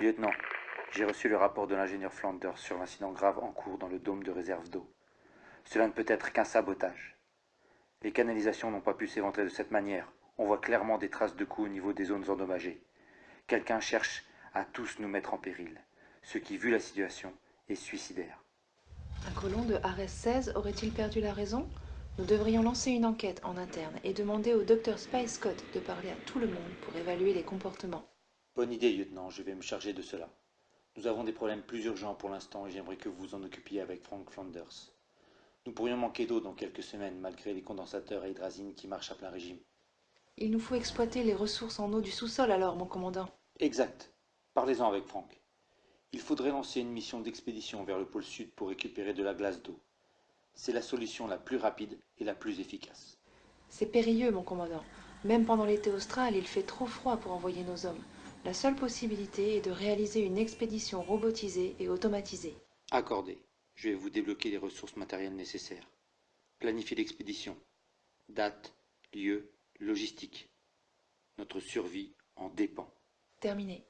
Lieutenant, j'ai reçu le rapport de l'ingénieur Flanders sur l'incident grave en cours dans le dôme de réserve d'eau. Cela ne peut être qu'un sabotage. Les canalisations n'ont pas pu s'éventrer de cette manière. On voit clairement des traces de coups au niveau des zones endommagées. Quelqu'un cherche à tous nous mettre en péril, ce qui, vu la situation, est suicidaire. Un colon de Ares 16 aurait-il perdu la raison? Nous devrions lancer une enquête en interne et demander au docteur Scott de parler à tout le monde pour évaluer les comportements. Bonne idée, lieutenant, je vais me charger de cela. Nous avons des problèmes plus urgents pour l'instant et j'aimerais que vous vous en occupiez avec Frank Flanders. Nous pourrions manquer d'eau dans quelques semaines malgré les condensateurs à hydrazine qui marchent à plein régime. Il nous faut exploiter les ressources en eau du sous-sol alors, mon commandant. Exact. Parlez-en avec Frank. Il faudrait lancer une mission d'expédition vers le pôle sud pour récupérer de la glace d'eau. C'est la solution la plus rapide et la plus efficace. C'est périlleux, mon commandant. Même pendant l'été austral, il fait trop froid pour envoyer nos hommes. La seule possibilité est de réaliser une expédition robotisée et automatisée. Accordé. Je vais vous débloquer les ressources matérielles nécessaires. Planifier l'expédition. Date, lieu, logistique. Notre survie en dépend. Terminé.